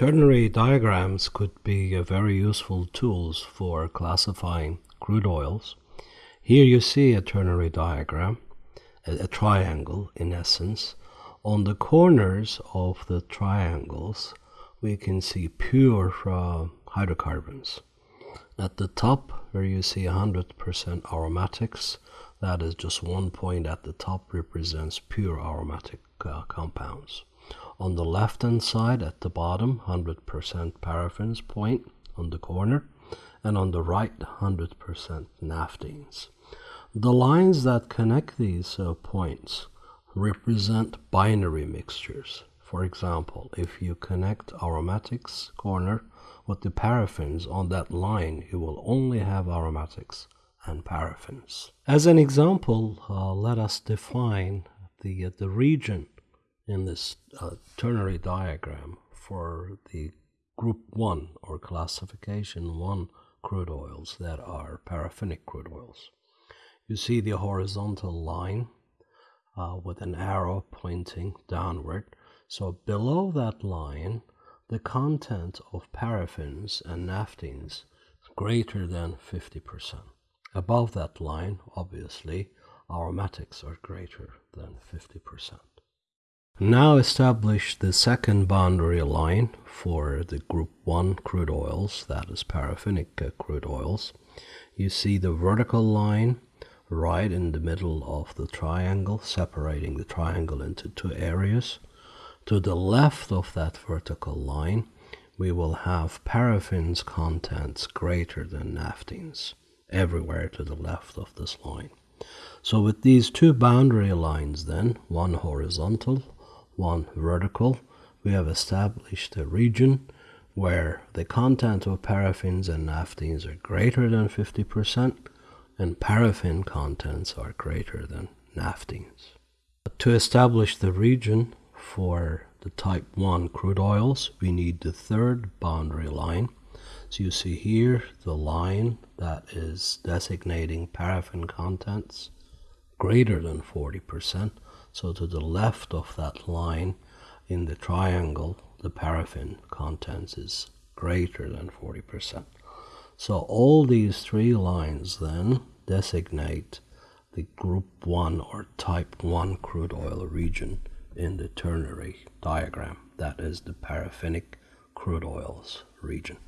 Ternary diagrams could be very useful tools for classifying crude oils. Here you see a ternary diagram, a, a triangle in essence. On the corners of the triangles, we can see pure uh, hydrocarbons. At the top, where you see 100% aromatics, that is just one point at the top represents pure aromatic uh, compounds. On the left hand side at the bottom 100% paraffins point on the corner and on the right 100% naphthenes. The lines that connect these uh, points represent binary mixtures. For example, if you connect aromatics corner with the paraffins on that line, you will only have aromatics and paraffins. As an example, uh, let us define the, uh, the region in this uh, ternary diagram for the group 1 or classification 1 crude oils that are paraffinic crude oils. You see the horizontal line uh, with an arrow pointing downward. So below that line, the content of paraffins and naphthenes is greater than 50%. Above that line, obviously, aromatics are greater than 50%. Now establish the second boundary line for the group 1 crude oils, that is paraffinic uh, crude oils. You see the vertical line right in the middle of the triangle, separating the triangle into two areas. To the left of that vertical line, we will have paraffins contents greater than naphthenes, everywhere to the left of this line. So with these two boundary lines then, one horizontal, one vertical, we have established a region where the content of paraffins and naphthenes are greater than 50% and paraffin contents are greater than naphthenes. To establish the region for the type 1 crude oils, we need the third boundary line. So you see here the line that is designating paraffin contents greater than 40%. So to the left of that line in the triangle, the paraffin contents is greater than 40%. So all these three lines then designate the group 1 or type 1 crude oil region in the ternary diagram. That is the paraffinic crude oils region.